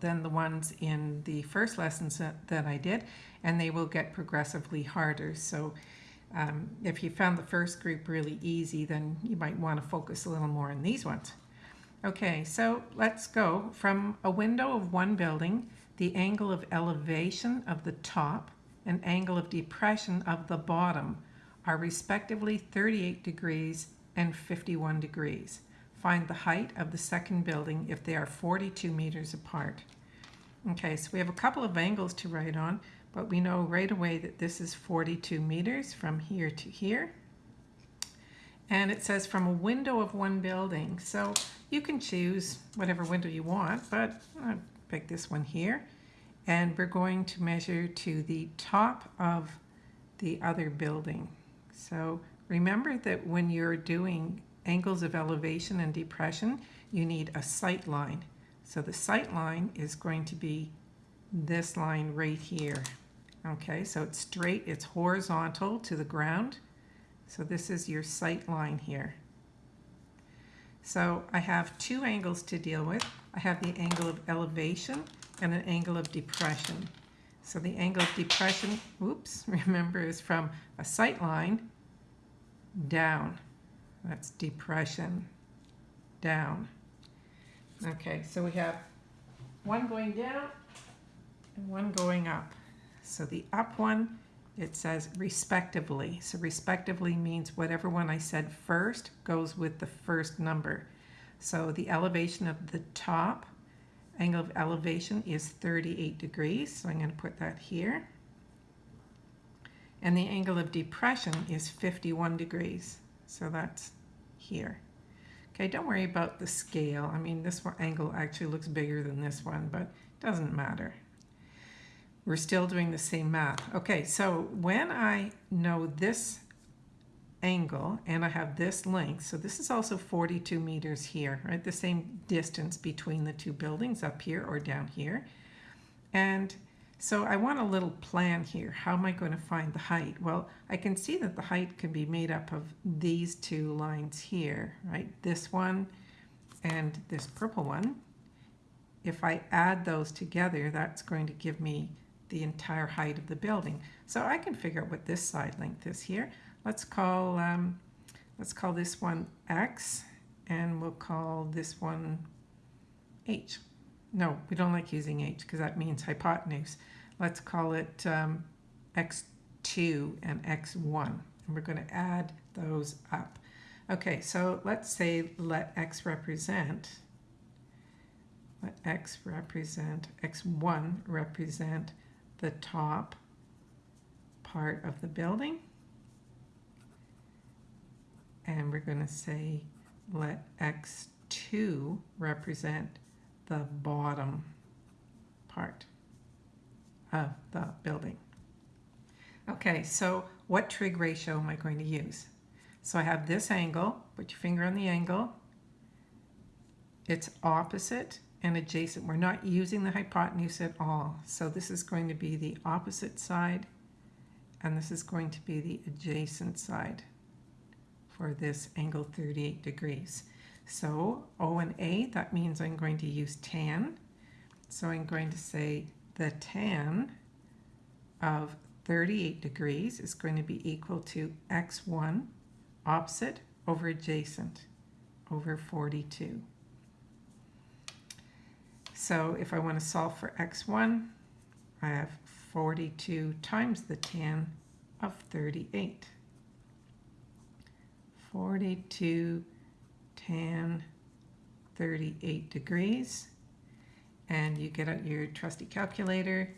than the ones in the first lessons that, that I did, and they will get progressively harder. So um, if you found the first group really easy, then you might want to focus a little more on these ones. Okay, so let's go. From a window of one building, the angle of elevation of the top and angle of depression of the bottom are respectively 38 degrees and 51 degrees. Find the height of the second building if they are 42 meters apart. Okay, so we have a couple of angles to write on, but we know right away that this is 42 meters from here to here. And it says from a window of one building. So you can choose whatever window you want, but I'll pick this one here. And we're going to measure to the top of the other building. So remember that when you're doing angles of elevation and depression, you need a sight line. So the sight line is going to be this line right here. Okay, so it's straight, it's horizontal to the ground. So this is your sight line here. So I have two angles to deal with. I have the angle of elevation and an angle of depression. So the angle of depression, oops, remember is from a sight line down. That's depression, down. Okay, so we have one going down and one going up. So the up one, it says respectively. So respectively means whatever one I said first goes with the first number. So the elevation of the top, angle of elevation is 38 degrees. So I'm going to put that here. And the angle of depression is 51 degrees. So that's here. Okay, don't worry about the scale. I mean, this one angle actually looks bigger than this one, but it doesn't matter. We're still doing the same math. Okay, so when I know this angle and I have this length, so this is also 42 meters here, right? The same distance between the two buildings up here or down here. And so I want a little plan here. How am I going to find the height? Well, I can see that the height can be made up of these two lines here, right? This one and this purple one. If I add those together, that's going to give me the entire height of the building. So I can figure out what this side length is here. Let's call, um, let's call this one X and we'll call this one H. No, we don't like using H because that means hypotenuse. Let's call it um, X2 and X1. And we're going to add those up. Okay, so let's say let X represent, let X represent, X1 represent the top part of the building. And we're going to say let X2 represent the bottom part of the building. Okay, so what trig ratio am I going to use? So I have this angle, put your finger on the angle. It's opposite and adjacent. We're not using the hypotenuse at all. So this is going to be the opposite side and this is going to be the adjacent side for this angle 38 degrees. So O and A, that means I'm going to use tan. So I'm going to say the tan of 38 degrees is going to be equal to x1 opposite over adjacent over 42. So if I want to solve for x1, I have 42 times the tan of 38. 42 tan 38 degrees. And you get out your trusty calculator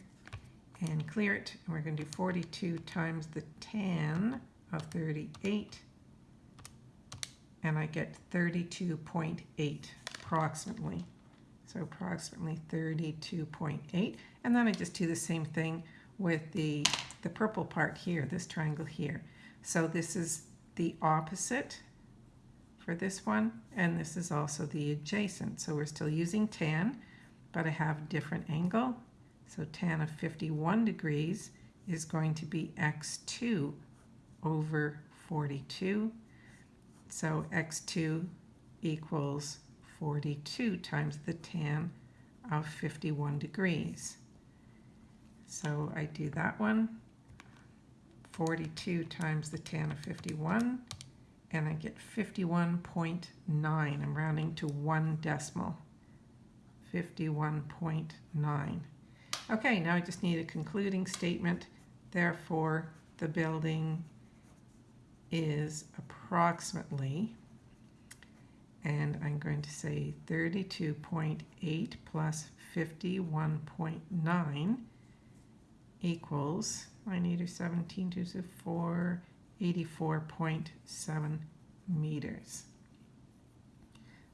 and clear it. And we're going to do 42 times the tan of 38. And I get 32.8 approximately. So approximately 32.8. And then I just do the same thing with the, the purple part here, this triangle here. So this is the opposite for this one, and this is also the adjacent. So we're still using tan, but I have a different angle. So tan of 51 degrees is going to be x2 over 42. So x2 equals 42 times the tan of 51 degrees. So I do that one, 42 times the tan of 51, and I get 51.9. I'm rounding to one decimal. 51.9. Okay, now I just need a concluding statement. Therefore, the building is approximately, and I'm going to say 32.8 plus 51.9 equals, I need a 17 to 4, 84.7 meters.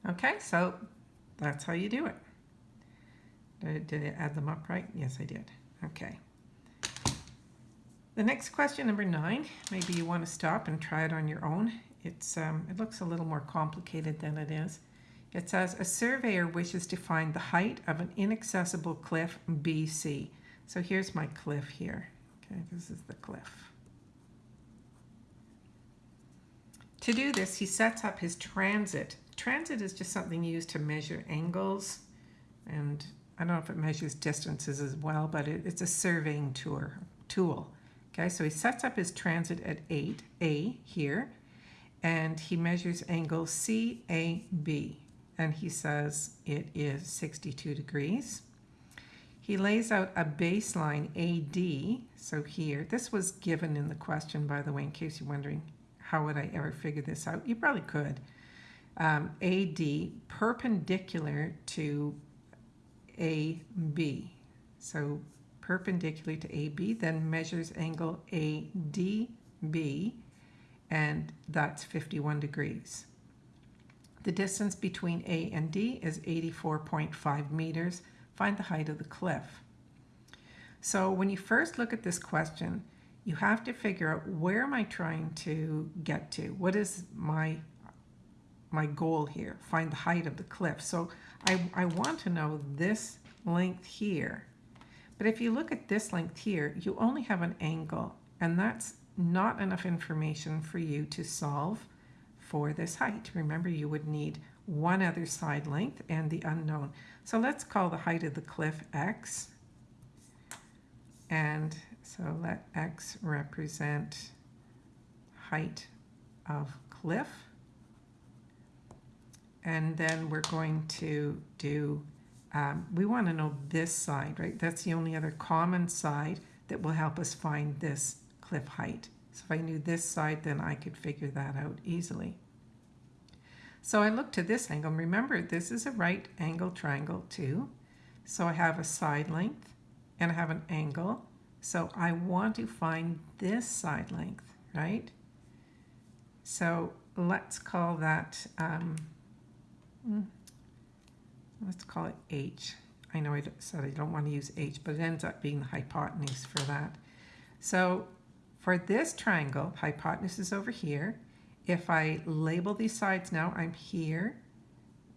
Okay, so that's how you do it. Did, I add them up right? Yes, I did. Okay. The next question, number nine, maybe you want to stop and try it on your own. It's, um, it looks a little more complicated than it is. It says, a surveyor wishes to find the height of an inaccessible cliff BC. So here's my cliff here. Okay, this is the cliff. To do this, he sets up his transit. Transit is just something used to measure angles, and I don't know if it measures distances as well, but it, it's a surveying tour, tool. Okay, so he sets up his transit at 8A here, and he measures angle CAB, and he says it is 62 degrees. He lays out a baseline AD, so here, this was given in the question, by the way, in case you're wondering, how would I ever figure this out? You probably could. Um, AD perpendicular to AB. So perpendicular to AB, then measures angle ADB, and that's 51 degrees. The distance between A and D is 84.5 meters, find the height of the cliff. So when you first look at this question, you have to figure out where am I trying to get to? What is my my goal here? Find the height of the cliff. So I, I want to know this length here. But if you look at this length here, you only have an angle, and that's not enough information for you to solve for this height. Remember, you would need one other side length and the unknown. So let's call the height of the cliff x. And so let x represent height of cliff. And then we're going to do, um, we want to know this side, right? That's the only other common side that will help us find this cliff height. So if I knew this side, then I could figure that out easily. So I look to this angle. Remember, this is a right angle triangle too. So I have a side length and I have an angle. So I want to find this side length, right? So let's call that, um, hmm, let's call it H. I know I said I don't want to use H, but it ends up being the hypotenuse for that. So for this triangle, hypotenuse is over here. If I label these sides now, I'm here.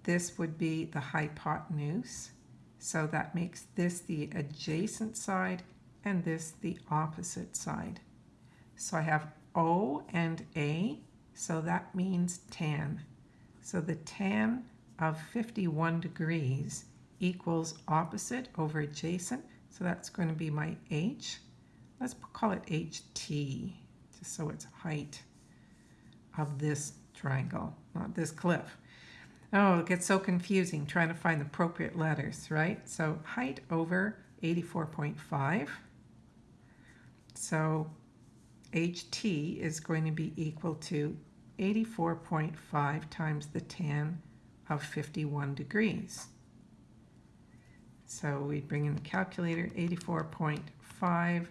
This would be the hypotenuse. So that makes this the adjacent side and this the opposite side. So I have O and A, so that means tan. So the tan of 51 degrees equals opposite over adjacent, so that's going to be my H. Let's call it HT, just so it's height of this triangle, not this cliff. Oh, it gets so confusing trying to find the appropriate letters, right? So height over 84.5. So HT is going to be equal to 84.5 times the tan of 51 degrees. So we bring in the calculator, 84.5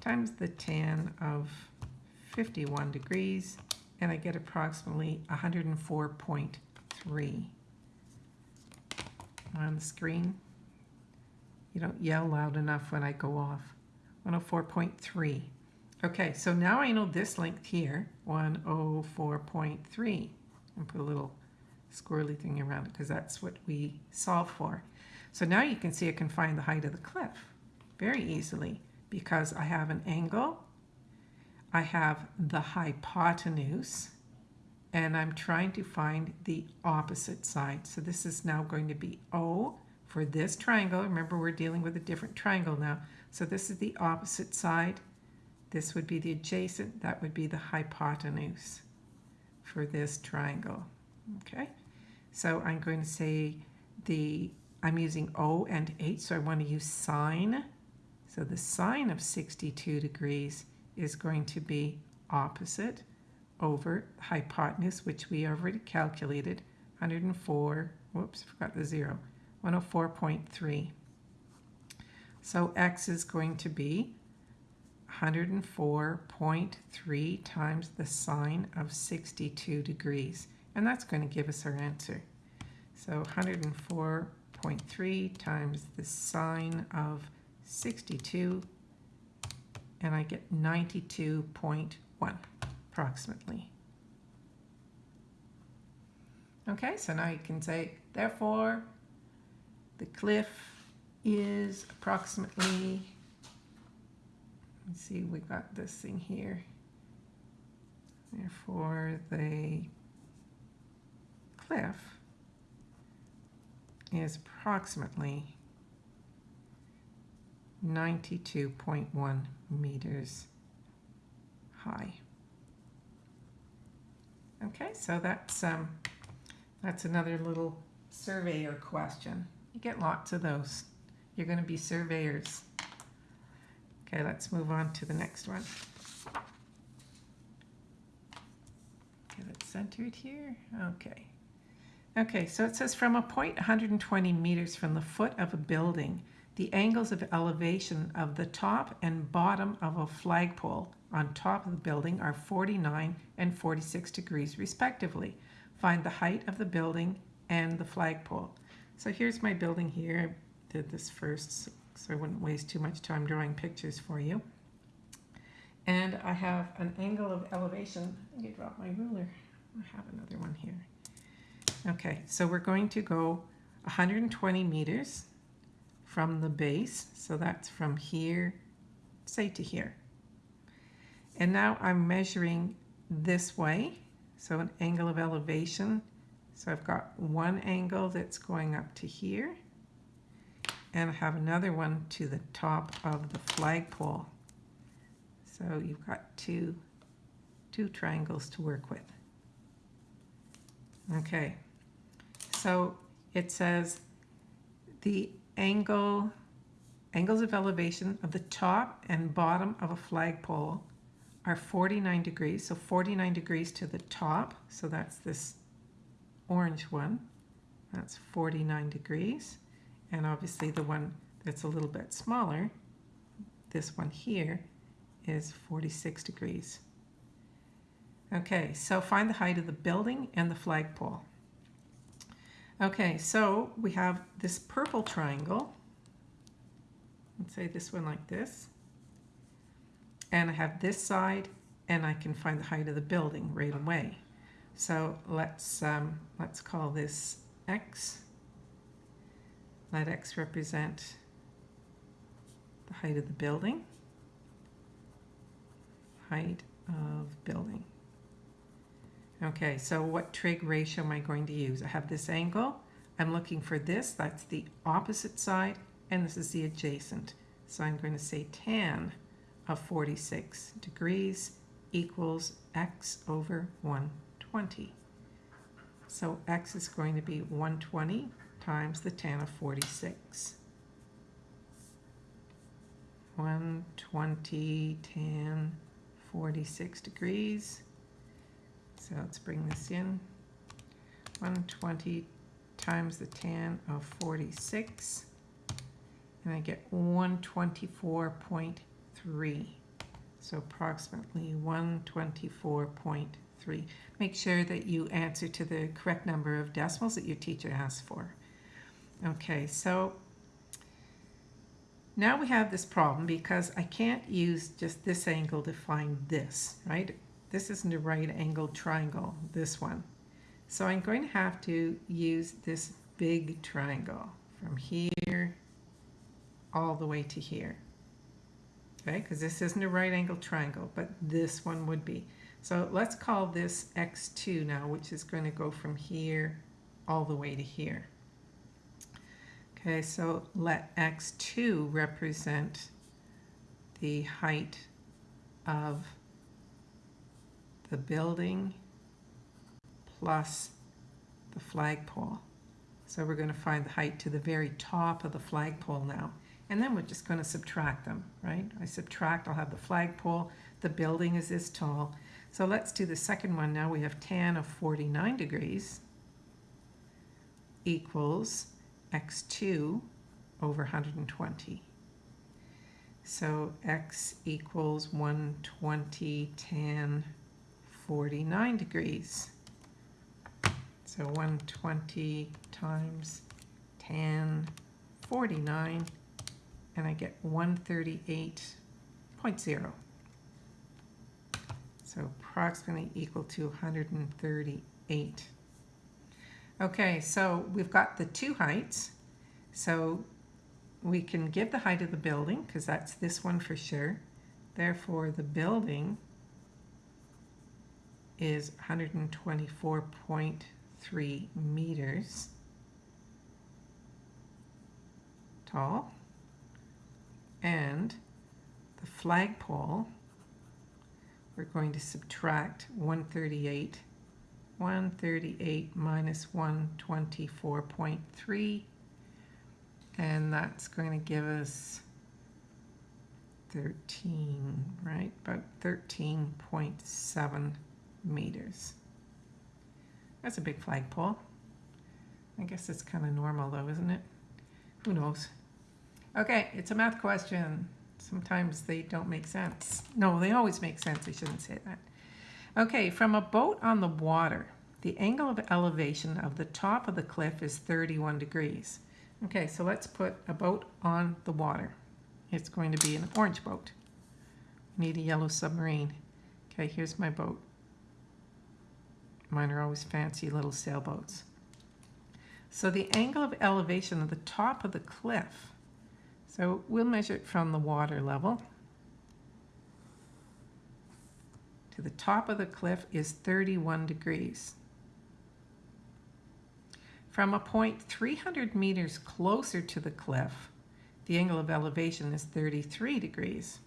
times the tan of 51 degrees and I get approximately 104.3 on the screen. You don't yell loud enough when I go off. 104.3. Okay, so now I know this length here, 104.3. And put a little squirrely thing around it because that's what we solve for. So now you can see I can find the height of the cliff very easily because I have an angle I have the hypotenuse and I'm trying to find the opposite side. So this is now going to be O for this triangle, remember we're dealing with a different triangle now, so this is the opposite side, this would be the adjacent, that would be the hypotenuse for this triangle, okay? So I'm going to say the, I'm using O and H, so I want to use sine. So the sine of 62 degrees is going to be opposite over hypotenuse, which we already calculated, 104, whoops, forgot the zero, 104.3. So x is going to be 104.3 times the sine of 62 degrees. And that's going to give us our answer. So 104.3 times the sine of 62, and I get 92.1 approximately. Okay, so now you can say, therefore, the cliff is approximately, let's see, we got this thing here. Therefore, the cliff is approximately 92.1 meters high. Okay, so that's um, that's another little surveyor question. You get lots of those. You're going to be surveyors. Okay, let's move on to the next one. Get it centered here. Okay. Okay, so it says from a point 120 meters from the foot of a building, the angles of elevation of the top and bottom of a flagpole on top of the building are 49 and 46 degrees respectively. Find the height of the building and the flagpole. So here's my building here. Did this first so I wouldn't waste too much time drawing pictures for you. And I have an angle of elevation. I think dropped my ruler. I have another one here. Okay, so we're going to go 120 meters from the base. So that's from here, say to here. And now I'm measuring this way. So an angle of elevation. So I've got one angle that's going up to here. And have another one to the top of the flagpole. So you've got two, two triangles to work with. Okay, so it says the angle, angles of elevation of the top and bottom of a flagpole are 49 degrees. So 49 degrees to the top. So that's this orange one. That's 49 degrees. And obviously the one that's a little bit smaller, this one here, is 46 degrees. Okay, so find the height of the building and the flagpole. Okay, so we have this purple triangle. Let's say this one like this. And I have this side, and I can find the height of the building right away. So let's, um, let's call this x. Let x represent the height of the building. Height of building. Okay, so what trig ratio am I going to use? I have this angle. I'm looking for this. That's the opposite side. And this is the adjacent. So I'm going to say tan of 46 degrees equals x over 120. So x is going to be 120 times the tan of 46. 120 tan 46 degrees so let's bring this in. 120 times the tan of 46. And I get 124.3. So approximately 124.3. Make sure that you answer to the correct number of decimals that your teacher asks for. Okay, so now we have this problem because I can't use just this angle to find this, right? This isn't a right angled triangle, this one. So I'm going to have to use this big triangle from here all the way to here. Okay, because this isn't a right angled triangle, but this one would be. So let's call this x2 now, which is going to go from here all the way to here. Okay, so let x2 represent the height of the building plus the flagpole. So we're going to find the height to the very top of the flagpole now. And then we're just going to subtract them, right? I subtract, I'll have the flagpole, the building is this tall. So let's do the second one now. We have tan of 49 degrees equals x2 over 120. So x equals 120 tan 49 degrees. So 120 times tan 49 and I get 138.0. So approximately equal to 138. Okay, so we've got the two heights. So we can give the height of the building because that's this one for sure. Therefore, the building is 124.3 meters tall. And the flagpole, we're going to subtract 138. 138 minus 124.3 and that's going to give us 13, right? About 13.7 meters. That's a big flagpole. I guess it's kind of normal though, isn't it? Who knows? Okay, it's a math question. Sometimes they don't make sense. No, they always make sense. I shouldn't say that. Okay, from a boat on the water, the angle of elevation of the top of the cliff is 31 degrees. Okay, so let's put a boat on the water. It's going to be an orange boat. We need a yellow submarine. Okay, here's my boat. Mine are always fancy little sailboats. So the angle of elevation of the top of the cliff so we'll measure it from the water level. To the top of the cliff is 31 degrees. From a point 300 meters closer to the cliff, the angle of elevation is 33 degrees.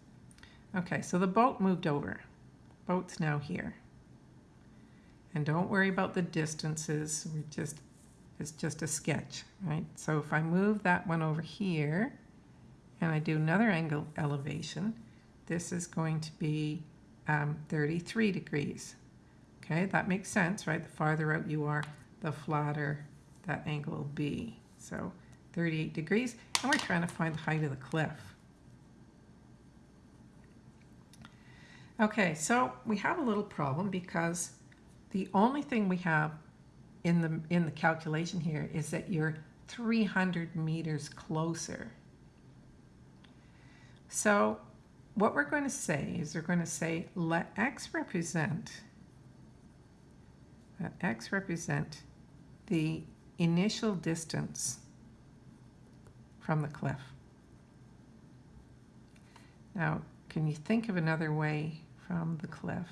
Okay, so the boat moved over. Boat's now here. And don't worry about the distances, we just, it's just a sketch, right? So if I move that one over here, and I do another angle elevation, this is going to be um, 33 degrees. Okay, that makes sense, right? The farther out you are, the flatter that angle will be. So 38 degrees, and we're trying to find the height of the cliff. Okay, so we have a little problem because the only thing we have in the in the calculation here is that you're 300 meters closer so what we're going to say is we're going to say let x represent let x represent the initial distance from the cliff. Now, can you think of another way from the cliff?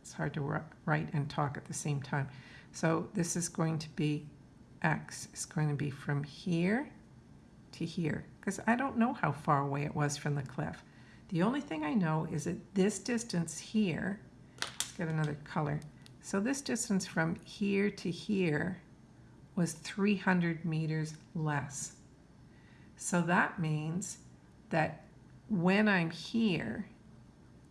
It's hard to write and talk at the same time. So this is going to be x. It's going to be from here to here because I don't know how far away it was from the cliff. The only thing I know is that this distance here, let's get another color. So this distance from here to here was 300 meters less. So that means that when I'm here,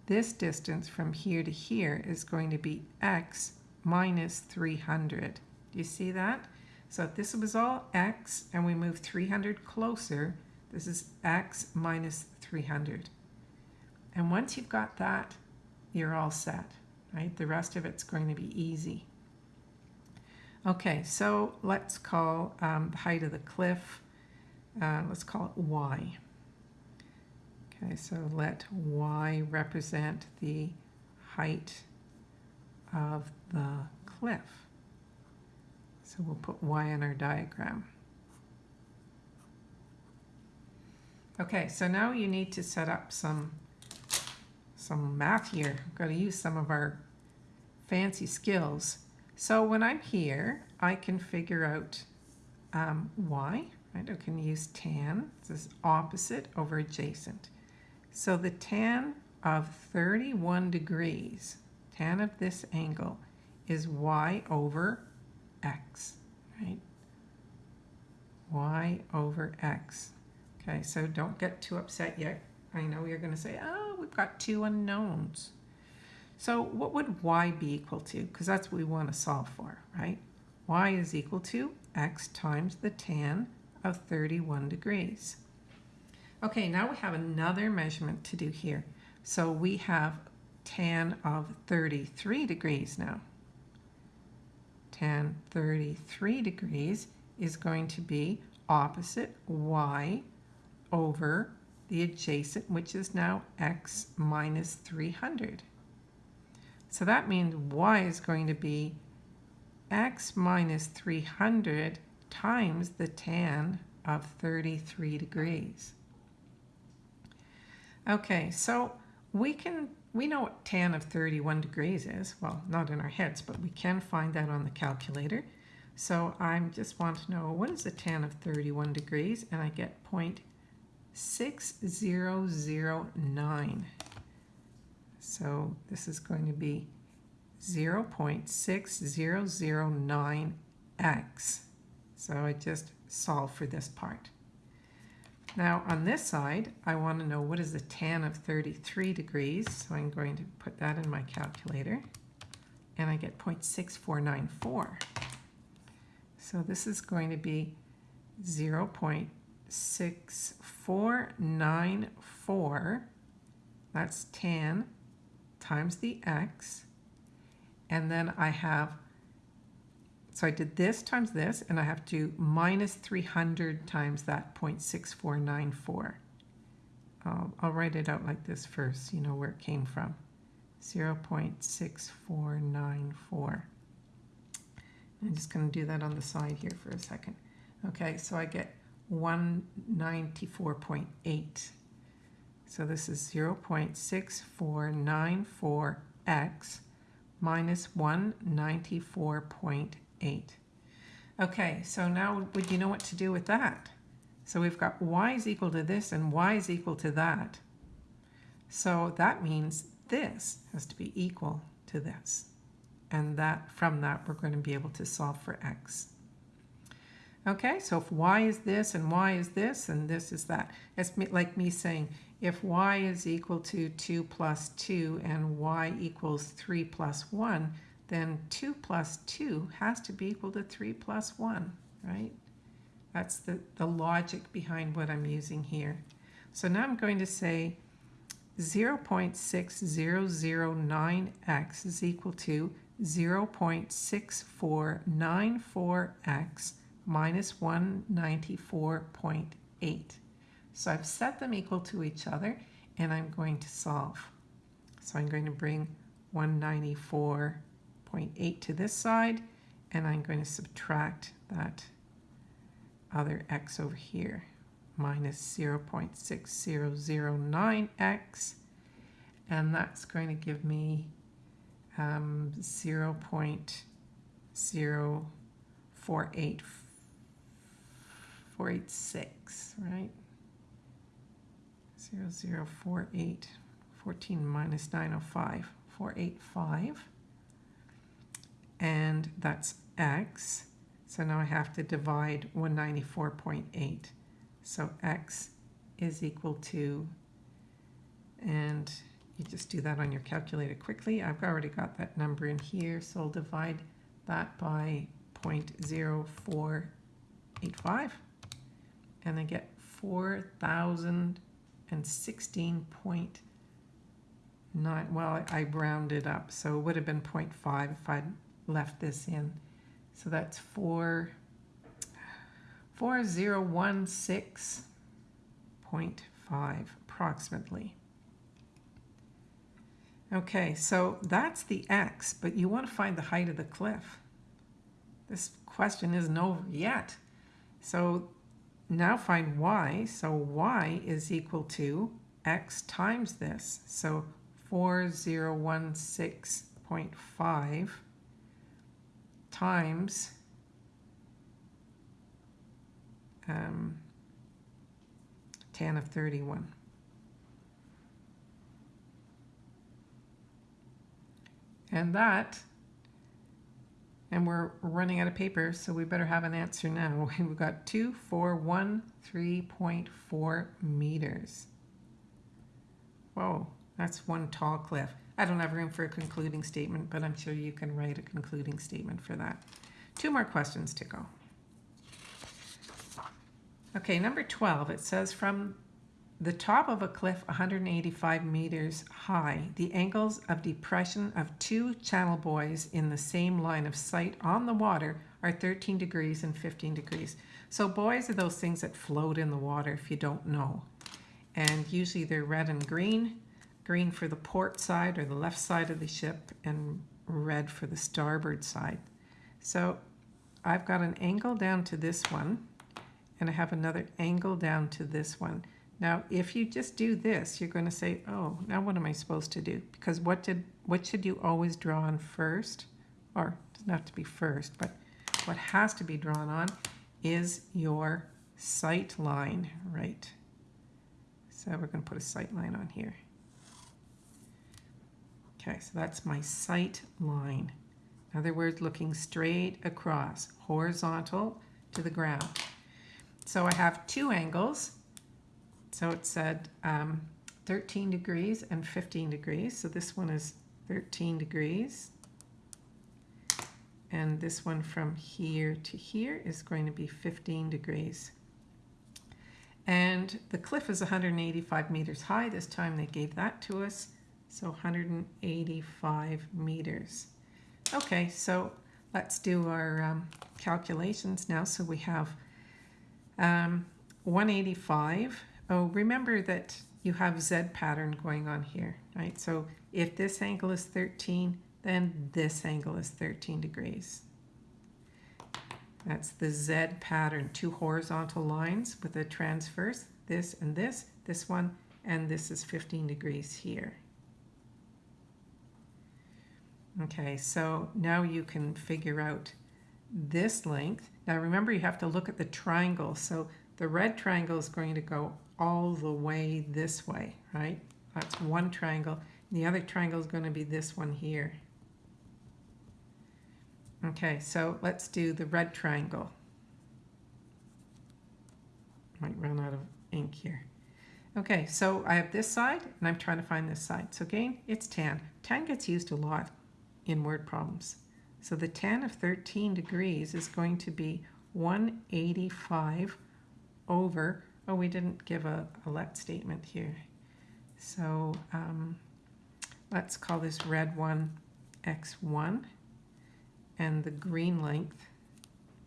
this distance from here to here is going to be x minus 300. Do you see that? So if this was all x and we move 300 closer, this is x minus 300. And once you've got that, you're all set, right? The rest of it's going to be easy. Okay, so let's call um, the height of the cliff, uh, let's call it y. Okay, so let y represent the height of the cliff. So we'll put y in our diagram. Okay, so now you need to set up some some math here. I've got to use some of our fancy skills. So when I'm here, I can figure out um, y. right? I can use tan. This is opposite over adjacent. So the tan of 31 degrees, tan of this angle, is y over x, right? y over x. Okay, so don't get too upset yet. I know you're going to say, oh, we've got two unknowns. So what would y be equal to? Because that's what we want to solve for, right? y is equal to x times the tan of 31 degrees. Okay, now we have another measurement to do here. So we have tan of 33 degrees now. Tan 33 degrees is going to be opposite y over the adjacent, which is now x minus 300. So that means y is going to be x minus 300 times the tan of 33 degrees. Okay, so we can we know what tan of 31 degrees is. Well, not in our heads, but we can find that on the calculator. So I just want to know what is the tan of 31 degrees, and I get 0.6009. So this is going to be 0.6009x. So I just solve for this part. Now on this side, I want to know what is the tan of 33 degrees. So I'm going to put that in my calculator. And I get 0.6494. So this is going to be 0.6494. That's tan times the x. And then I have so I did this times this, and I have to minus 300 times that 0.6494. Um, I'll write it out like this first, you know where it came from. 0.6494. I'm just going to do that on the side here for a second. Okay, so I get 194.8. So this is 0.6494x minus 194.8. Okay, so now would you know what to do with that? So we've got y is equal to this and y is equal to that. So that means this has to be equal to this. And that from that, we're going to be able to solve for x. Okay, so if y is this and y is this and this is that, it's like me saying if y is equal to 2 plus 2 and y equals 3 plus 1, then 2 plus 2 has to be equal to 3 plus 1, right? That's the, the logic behind what I'm using here. So now I'm going to say 0.6009x is equal to 0.6494x minus 194.8. So I've set them equal to each other and I'm going to solve. So I'm going to bring 194.8 to this side, and I'm going to subtract that other x over here, minus 0.6009x, and that's going to give me um, 0.048486, right? 0048, 14 minus 905, 485 and that's x. So now I have to divide 194.8. So x is equal to, and you just do that on your calculator quickly. I've already got that number in here, so I'll divide that by 0.0485, and I get 4,016.9, well, I rounded up, so it would have been 0.5 if I'd left this in. So that's 4, 4016.5 approximately. Okay, so that's the x, but you want to find the height of the cliff. This question isn't over yet. So now find y. So y is equal to x times this. So 4016.5 times um, tan of 31. And that, and we're running out of paper, so we better have an answer now. We've got 2413.4 meters. Whoa, that's one tall cliff. I don't have room for a concluding statement, but I'm sure you can write a concluding statement for that. Two more questions to go. Okay, number 12, it says from the top of a cliff 185 meters high, the angles of depression of two channel buoys in the same line of sight on the water are 13 degrees and 15 degrees. So buoys are those things that float in the water if you don't know. And usually they're red and green, green for the port side or the left side of the ship and red for the starboard side. So I've got an angle down to this one and I have another angle down to this one. Now, if you just do this, you're going to say, oh, now what am I supposed to do? Because what did what should you always draw on first? Or it doesn't have to be first, but what has to be drawn on is your sight line, right? So we're going to put a sight line on here. Okay, so that's my sight line. In other words, looking straight across, horizontal to the ground. So I have two angles. So it said um, 13 degrees and 15 degrees. So this one is 13 degrees. And this one from here to here is going to be 15 degrees. And the cliff is 185 meters high. This time they gave that to us. So 185 meters. Okay, so let's do our um, calculations now. So we have um, 185. Oh, remember that you have Z pattern going on here, right? So if this angle is 13, then this angle is 13 degrees. That's the Z pattern, two horizontal lines with a transverse, this and this, this one, and this is 15 degrees here. Okay, so now you can figure out this length. Now remember you have to look at the triangle. So the red triangle is going to go all the way this way, right? That's one triangle. The other triangle is going to be this one here. Okay, so let's do the red triangle. Might run out of ink here. Okay, so I have this side, and I'm trying to find this side. So again, it's tan. Tan gets used a lot in word problems. So the tan of 13 degrees is going to be 185 over, oh, we didn't give a, a let statement here. So um, let's call this red one x1, and the green length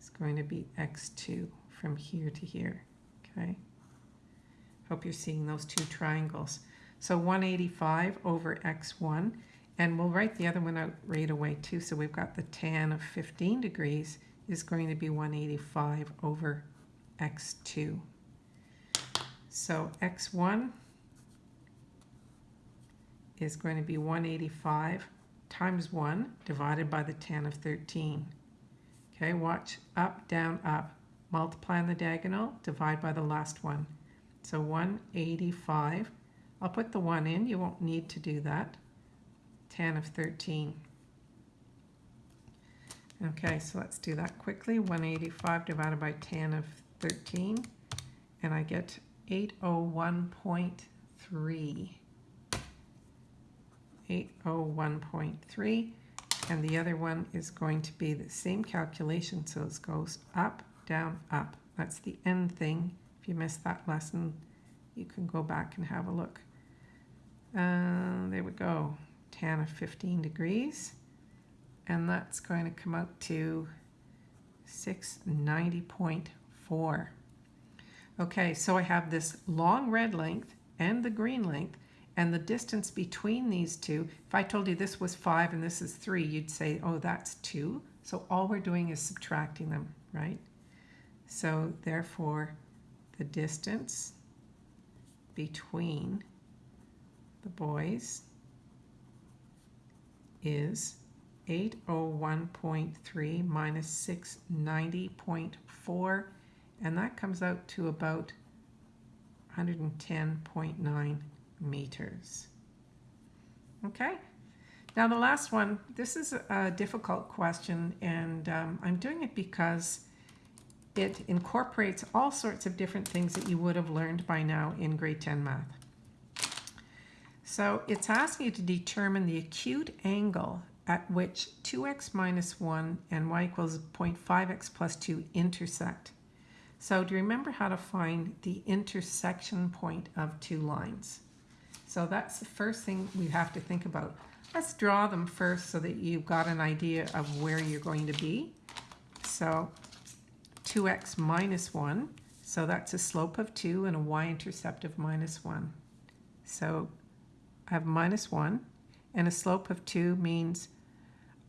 is going to be x2 from here to here, okay? Hope you're seeing those two triangles. So 185 over x1 and we'll write the other one out right away too. So we've got the tan of 15 degrees is going to be 185 over x2. So x1 is going to be 185 times 1 divided by the tan of 13. Okay, watch up, down, up. Multiply on the diagonal, divide by the last one. So 185. I'll put the 1 in, you won't need to do that tan of 13. Okay, so let's do that quickly. 185 divided by tan of 13, and I get 801.3. 801.3, and the other one is going to be the same calculation, so it goes up, down, up. That's the end thing. If you missed that lesson, you can go back and have a look. Uh, there we go tan of 15 degrees and that's going to come out to 690.4. Okay, so I have this long red length and the green length and the distance between these two, if I told you this was 5 and this is 3, you'd say, oh, that's 2. So all we're doing is subtracting them, right? So therefore, the distance between the buoys is 801.3 minus 690.4 and that comes out to about 110.9 meters. Okay, now the last one, this is a difficult question and um, I'm doing it because it incorporates all sorts of different things that you would have learned by now in grade 10 math. So it's asking you to determine the acute angle at which 2x minus 1 and y equals 0.5x plus 2 intersect. So do you remember how to find the intersection point of two lines? So that's the first thing we have to think about. Let's draw them first so that you've got an idea of where you're going to be. So 2x minus 1, so that's a slope of 2 and a y-intercept of minus 1. So I have minus 1, and a slope of 2 means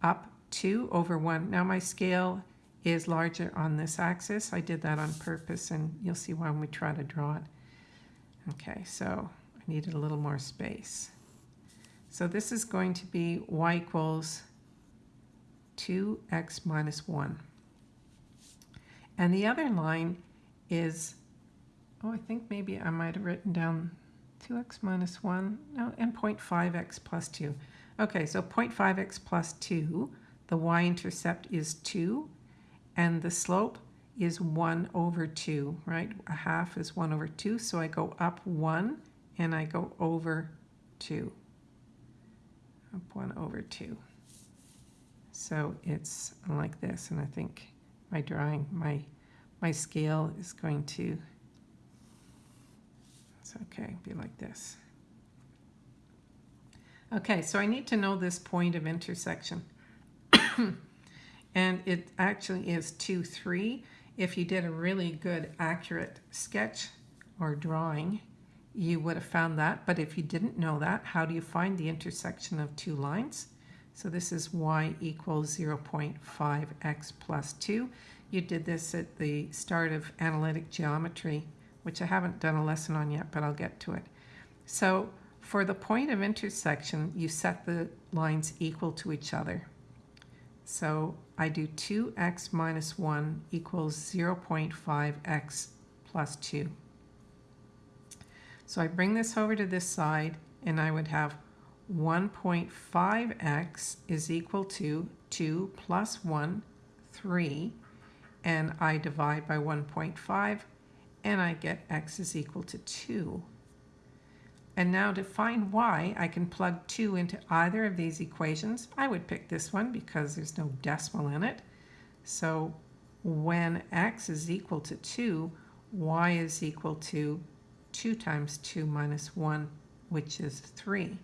up 2 over 1. Now my scale is larger on this axis. I did that on purpose, and you'll see why when we try to draw it. Okay, so I needed a little more space. So this is going to be y equals 2x minus 1. And the other line is, oh, I think maybe I might have written down 2x minus 1, no, and 0.5x plus 2. Okay, so 0.5x plus 2, the y-intercept is 2, and the slope is 1 over 2, right? A half is 1 over 2, so I go up 1 and I go over 2. Up 1 over 2. So it's like this, and I think my drawing, my, my scale is going to, it's okay, be like this. Okay, so I need to know this point of intersection. and it actually is 2, 3. If you did a really good accurate sketch or drawing, you would have found that. But if you didn't know that, how do you find the intersection of two lines? So this is y equals 0.5x plus 2. You did this at the start of analytic geometry, which I haven't done a lesson on yet, but I'll get to it. So for the point of intersection, you set the lines equal to each other. So I do 2x minus 1 equals 0.5x plus 2. So I bring this over to this side, and I would have 1.5x is equal to 2 plus 1, 3, and I divide by 1.5, and I get x is equal to 2. And now to find y, I can plug 2 into either of these equations. I would pick this one because there's no decimal in it. So when x is equal to 2, y is equal to 2 times 2 minus 1, which is 3.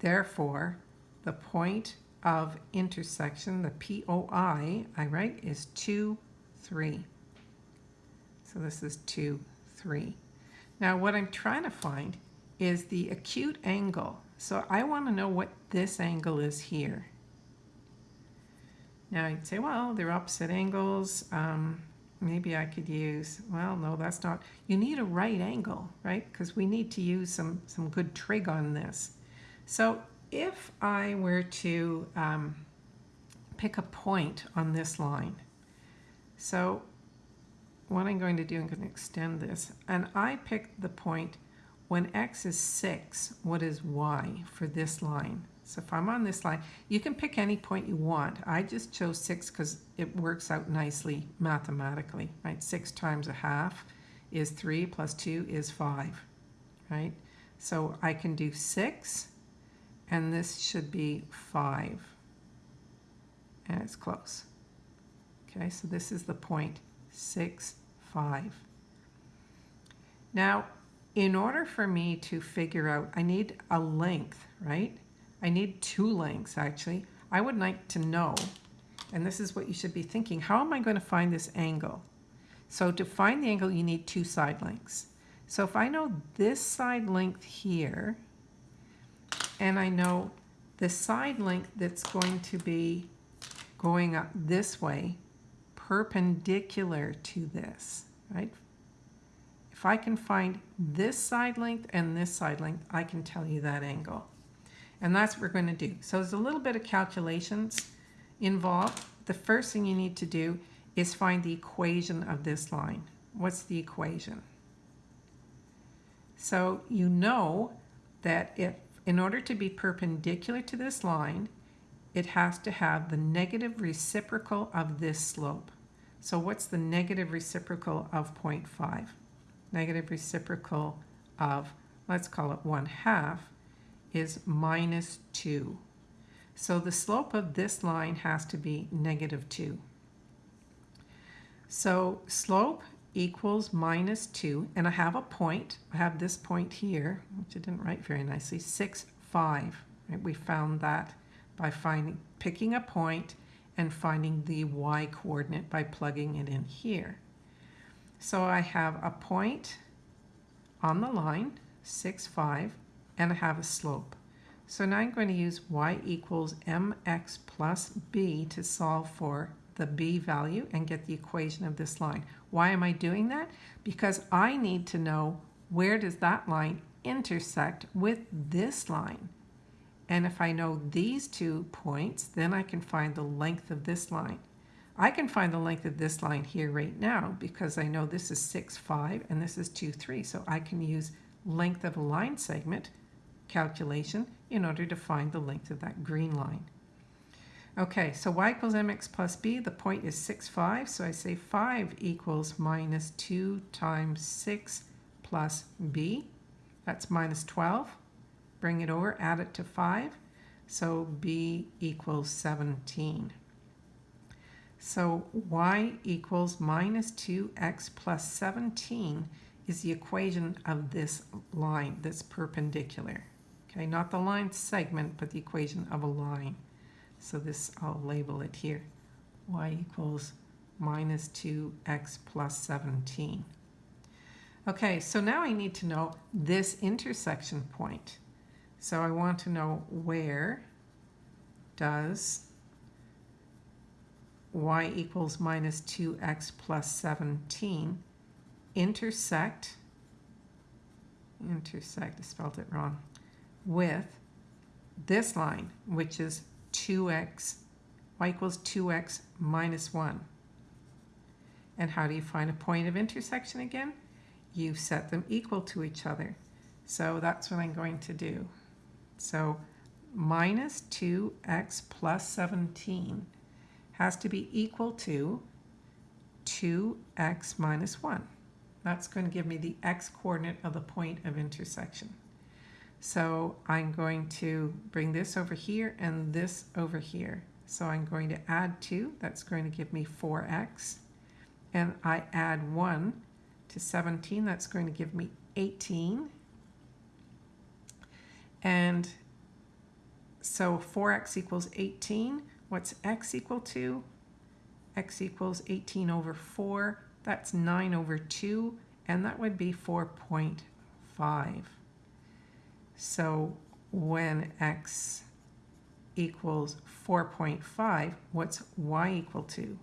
Therefore, the point of intersection, the POI, I write, is 2, 3. So this is 2, 3. Now what I'm trying to find is the acute angle. So I want to know what this angle is here. Now you'd say, well, they're opposite angles. Um, maybe I could use, well, no, that's not. You need a right angle, right? Because we need to use some, some good trig on this. So if I were to um, pick a point on this line, so what I'm going to do, I'm going to extend this, and I pick the point when x is 6, what is y for this line? So if I'm on this line, you can pick any point you want. I just chose 6 because it works out nicely mathematically, right? 6 times a half is 3 plus 2 is 5, right? So I can do 6, and this should be 5. And it's close. Okay, so this is the point 6, 5. Now, in order for me to figure out, I need a length, right? I need two lengths actually. I would like to know, and this is what you should be thinking, how am I going to find this angle? So to find the angle, you need two side lengths. So if I know this side length here, and I know the side length that's going to be going up this way, perpendicular to this, right? If I can find this side length and this side length, I can tell you that angle. And that's what we're going to do. So there's a little bit of calculations involved. The first thing you need to do is find the equation of this line. What's the equation? So you know that if in order to be perpendicular to this line, it has to have the negative reciprocal of this slope. So what's the negative reciprocal of 0.5? Negative reciprocal of, let's call it 1 half, is minus 2. So the slope of this line has to be negative 2. So slope equals minus 2, and I have a point. I have this point here, which I didn't write very nicely, 6, 5. Right? We found that by finding, picking a point and finding the y coordinate by plugging it in here. So I have a point on the line, 6, 5, and I have a slope. So now I'm going to use y equals mx plus b to solve for the b value and get the equation of this line. Why am I doing that? Because I need to know where does that line intersect with this line. And if I know these two points, then I can find the length of this line. I can find the length of this line here right now because I know this is 6, 5 and this is 2, 3. So I can use length of a line segment calculation in order to find the length of that green line. Okay, so y equals mx plus b, the point is 6, 5, so I say 5 equals minus 2 times 6 plus b. That's minus 12. Bring it over, add it to 5, so b equals 17. So y equals minus 2x plus 17 is the equation of this line that's perpendicular. Okay, not the line segment, but the equation of a line. So this, I'll label it here. y equals minus 2x plus 17. Okay, so now I need to know this intersection point. So I want to know where does y equals minus 2x plus 17 intersect, intersect, I spelled it wrong, with this line, which is 2x, y equals 2x minus 1. And how do you find a point of intersection again? You set them equal to each other. So that's what I'm going to do. So minus 2x plus 17 has to be equal to 2x minus 1. That's going to give me the x coordinate of the point of intersection. So I'm going to bring this over here and this over here. So I'm going to add 2. That's going to give me 4x. And I add 1 to 17. That's going to give me 18. And so 4x equals 18. What's x equal to? x equals 18 over 4. That's 9 over 2. And that would be 4.5. So when x equals 4.5, what's y equal to?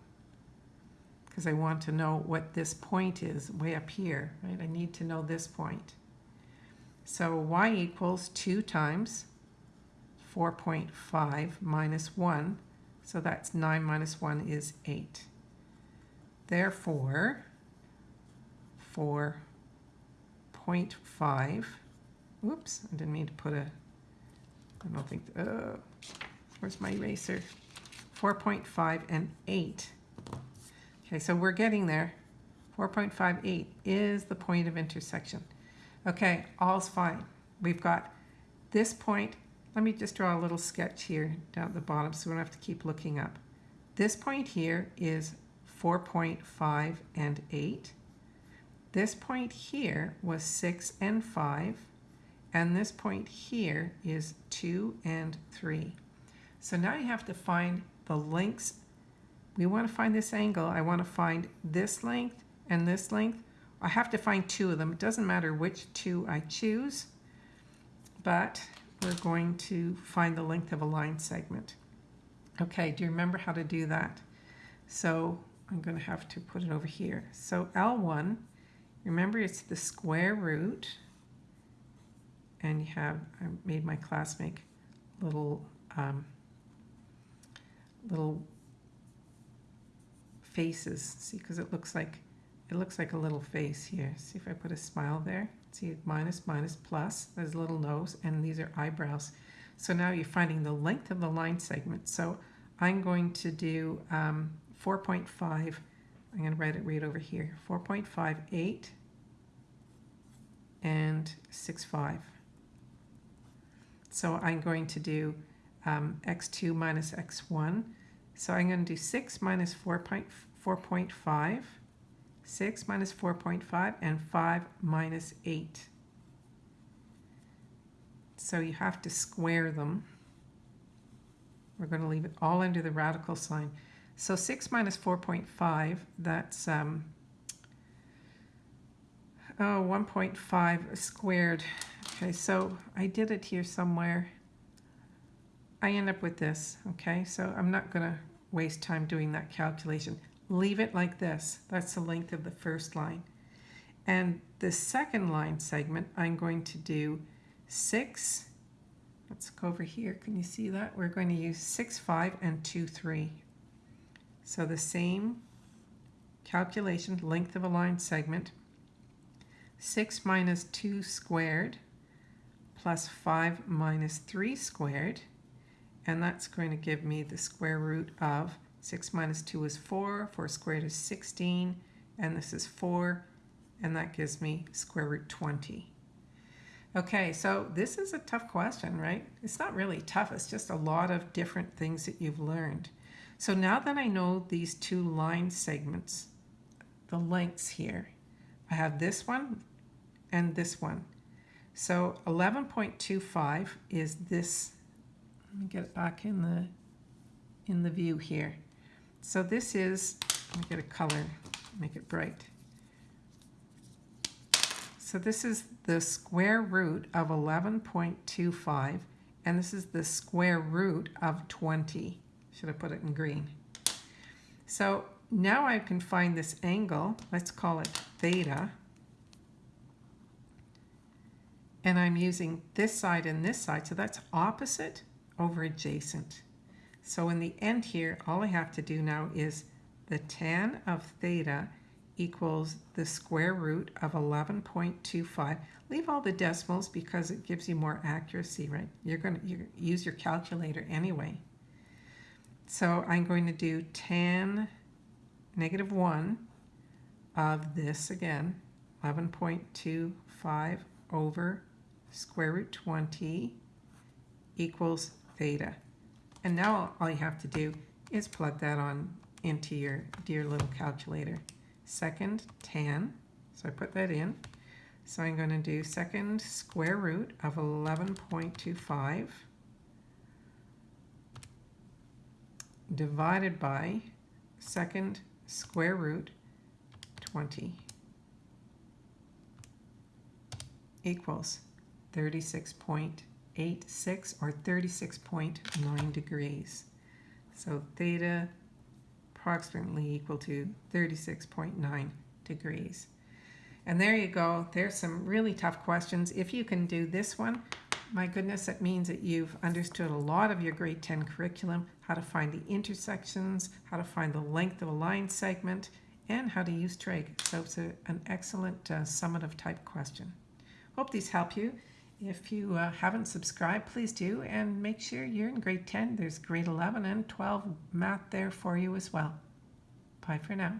Because I want to know what this point is way up here, right? I need to know this point. So y equals 2 times 4.5 minus 1. So that's 9 minus 1 is 8. Therefore, 4.5 Oops, I didn't mean to put a, I don't think, uh, where's my eraser? 4.5 and 8. Okay, so we're getting there. 4.58 is the point of intersection. Okay, all's fine. We've got this point. Let me just draw a little sketch here down at the bottom so we don't have to keep looking up. This point here is 4.5 and 8. This point here was 6 and 5. And this point here is 2 and 3. So now you have to find the lengths. We want to find this angle. I want to find this length and this length. I have to find two of them. It doesn't matter which two I choose, but we're going to find the length of a line segment. Okay, do you remember how to do that? So I'm going to have to put it over here. So L1, remember it's the square root and you have, I made my class make little, um, little faces. See, because it looks like it looks like a little face here. See if I put a smile there. See, minus, minus, plus. There's a little nose, and these are eyebrows. So now you're finding the length of the line segment. So I'm going to do um, 4.5. I'm going to write it right over here. 4.58 and 6.5. So I'm going to do um, x2 minus x1. So I'm going to do 6 minus 4.5, 6 minus 4.5, and 5 minus 8. So you have to square them. We're going to leave it all under the radical sign. So 6 minus 4.5, that's um, oh, 1.5 squared. Okay, so I did it here somewhere. I end up with this, okay? So I'm not going to waste time doing that calculation. Leave it like this. That's the length of the first line. And the second line segment, I'm going to do 6. Let's go over here. Can you see that? We're going to use 6, 5, and 2, 3. So the same calculation, length of a line segment. 6 minus 2 squared plus 5 minus 3 squared and that's going to give me the square root of 6 minus 2 is 4, 4 squared is 16, and this is 4, and that gives me square root 20. Okay, so this is a tough question, right? It's not really tough, it's just a lot of different things that you've learned. So now that I know these two line segments, the lengths here, I have this one and this one. So 11.25 is this let me get it back in the in the view here. So this is, let me get a color, make it bright. So this is the square root of 11.25 and this is the square root of 20. Should I put it in green? So now I can find this angle, let's call it theta. And I'm using this side and this side, so that's opposite over adjacent. So in the end here, all I have to do now is the tan of theta equals the square root of 11.25. Leave all the decimals because it gives you more accuracy, right? You're going to use your calculator anyway. So I'm going to do tan negative 1 of this again, 11.25 over square root 20 equals theta. And now all you have to do is plug that on into your dear little calculator. Second tan, so I put that in. So I'm going to do second square root of 11.25 divided by second square root 20 equals 36.8 86 or 36.9 degrees. So theta approximately equal to 36.9 degrees. And there you go. There's some really tough questions. If you can do this one, my goodness, that means that you've understood a lot of your grade 10 curriculum, how to find the intersections, how to find the length of a line segment, and how to use trig. So it's a, an excellent uh, summative type question. Hope these help you. If you uh, haven't subscribed, please do, and make sure you're in grade 10. There's grade 11 and 12 math there for you as well. Bye for now.